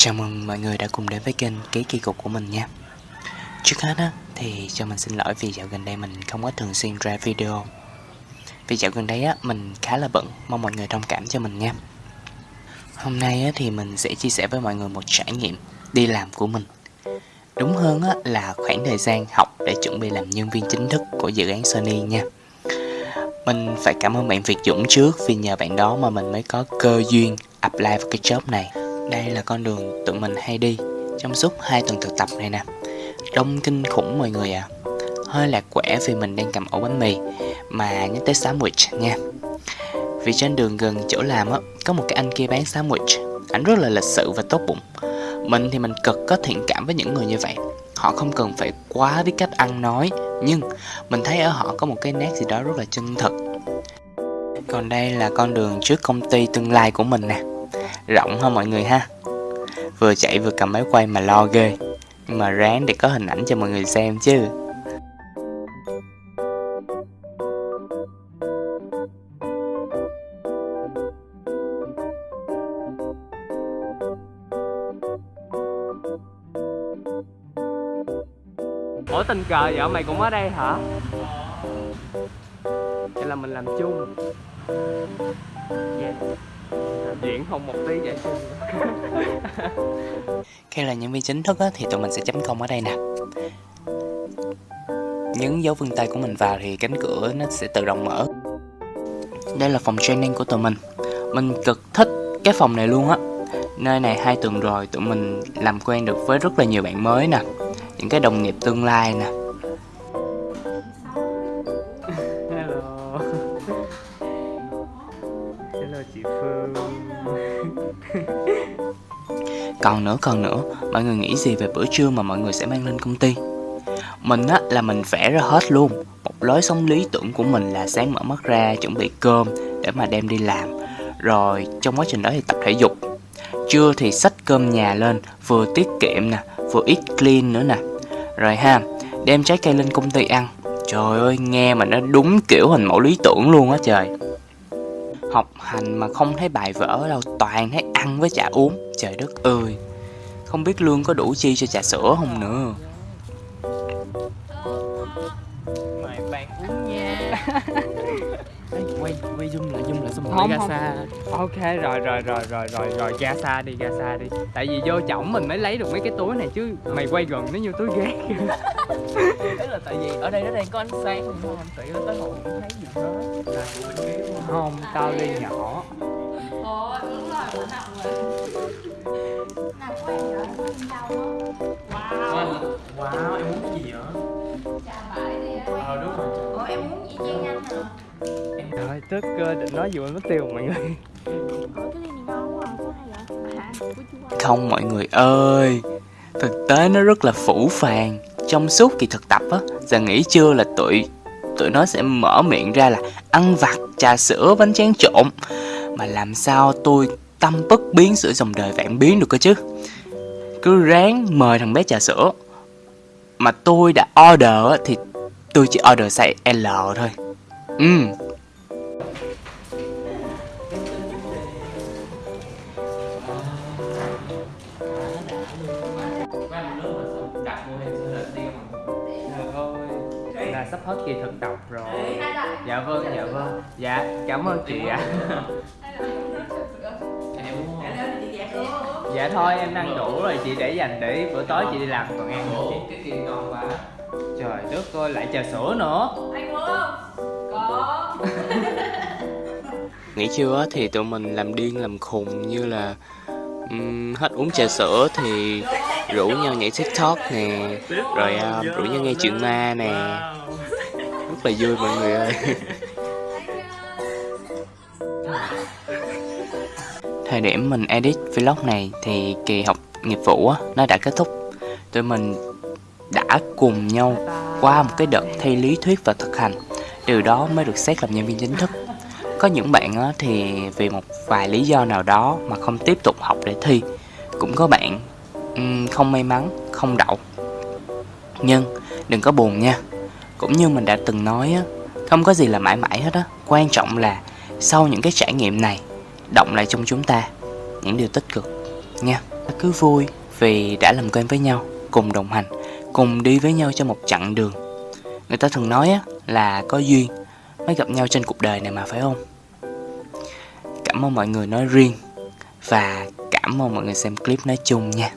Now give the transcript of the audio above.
Chào mừng mọi người đã cùng đến với kênh Ký Kỳ Cục của mình nha. Trước hết á, thì cho mình xin lỗi vì dạo gần đây mình không có thường xuyên ra video. Vì dạo gần đây á, mình khá là bận, mong mọi người thông cảm cho mình nha. Hôm nay á, thì mình sẽ chia sẻ với mọi người một trải nghiệm đi làm của mình. Đúng hơn á, là khoảng thời gian học để chuẩn bị làm nhân viên chính thức của dự án Sony nha. Mình phải cảm ơn bạn Việt Dũng trước vì nhờ bạn đó mà mình mới có cơ duyên apply vào cái job này đây là con đường tụi mình hay đi, trong suốt hai tuần thực tập này nè. Đông kinh khủng mọi người à Hơi lạc quẻ vì mình đang cầm ổ bánh mì, Mà nhắc tới sandwich nha. Vì trên đường gần chỗ làm á, Có một cái anh kia bán sandwich. Anh rất là lịch sự và tốt bụng. Mình thì mình cực có thiện cảm với những người như vậy. Họ không cần phải quá biết cách ăn nói, Nhưng mình thấy ở họ có một cái nét gì đó rất là chân thực. Còn đây là con đường trước công ty tương lai của mình nè. Rộng hơn mọi người ha. Vừa chạy vừa cầm máy quay mà lo ghê. Nhưng mà ráng để có hình ảnh cho mọi người xem chứ. Ủa, tình cờ vợ mày cũng ở đây hả? Vậy là mình làm chung? Yeah diễn không một tí vậy. Khi là nhân viên chính thức á, thì tụi mình sẽ chấm công ở đây nè. Nhấn dấu vân tay của mình vào thì cánh cửa nó sẽ tự động mở. Đây là phòng training của tụi mình. Mình cực thích cái phòng này luôn á. Nơi này hai tuần rồi tụi mình làm quen được với rất là nhiều bạn mới nè. Những cái đồng nghiệp tương lai nè. Còn nữa còn nữa. Mọi người nghĩ gì về bữa trưa mà mọi người sẽ mang lên công ty? Mình á, là mình vẽ ra hết luôn. Một lối sống lý tưởng của mình là sáng mở mắt ra, chuẩn bị cơm để mà đem đi làm. Rồi, trong quá trình đó thì tập thể dục. Trưa thì xách cơm nhà lên, vừa tiết kiệm nè, vừa ít clean nữa nè. Rồi ha, đem trái cây lên công ty ăn. Trời ơi, nghe mà nó đúng kiểu hình mẫu lý tưởng luôn á trời học hành mà không thấy bài vở đâu, toàn thấy ăn với trà uống. Trời đất ơi, không biết lương có đủ chi cho trà sữa không nữa. Quay zoom lại zoom lại xong không ra xa. Ok rồi rồi rồi rồi rồi rồi ra xa đi ra xa đi. Tại vì vô chổng mình mới lấy được mấy cái túi này chứ mày quay gần nó như túi ghét. Thế là tại vì ở đây nó đang có ánh sáng nhưng mà không tự nó tới ngồi không thấy gì hết không tao ly nhỏ. Ồ, đúng rồi, mình học rồi Nào của em rồi, Wow. Wow, em muốn cái gì vậy? Chào bạn đi á Ờ đúng rồi. Ủa, em muốn gì chiên anh hả? Trời tức cơ định nói mà mất tiêu mọi người. À, không mọi người ơi. Thực tế nó rất là phủ phàng. Trong suốt kỳ thực tập á giờ nghỉ trưa là tụi tụi nó sẽ mở miệng ra là ăn vặt trà sữa bánh tráng trộn. Mà làm sao tôi tâm bất biến sữa dòng đời vạn biến được cơ chứ? Cứ ráng mời thằng bé trà sữa. Mà tôi đã order á, thì tôi chỉ order size L thôi ừ. Là sắp hết kỳ thực tập rồi. Dạ vâng dạ vâng. Dạ cảm ơn chị ạ. Dạ thôi em ăn đủ rồi chị để dành để bữa tối chị đi làm còn ăn chị cái kia ngon quá trời đất ơi lại trà sữa nữa. Anh muốn không? Có. Nghỉ trưa á thì tụi mình làm điên làm khùng như là um, hết uống trà sữa thì rủ nhau nhảy tiktok nè rồi uh, rủ nhau nghe chuyện ma nè. Rất là vui mọi người ơi. Thời điểm mình edit vlog này thì kỳ học nghiệp vụ á nó đã kết thúc. Tụi mình đã cùng nhau qua một cái đợt thi lý thuyết và thực hành. Từ đó mới được xét làm nhân viên chính thức. Có những bạn thì vì một vài lý do nào đó mà không tiếp tục học để thi. Cũng có bạn không may mắn, không đậu. Nhưng đừng có buồn nha. Cũng như mình đã từng nói không có gì là mãi mãi hết á. Quan trọng là sau những cái trải nghiệm này, động lại trong chúng ta những điều tích cực nha. Cứ vui vì đã làm quen với nhau, cùng đồng hành cùng đi với nhau trên một chặng đường. Người ta thường nói là có duyên mới gặp nhau trên cuộc đời này mà, phải không? Cảm ơn mọi người nói riêng và cảm ơn mọi người xem clip nói chung nha.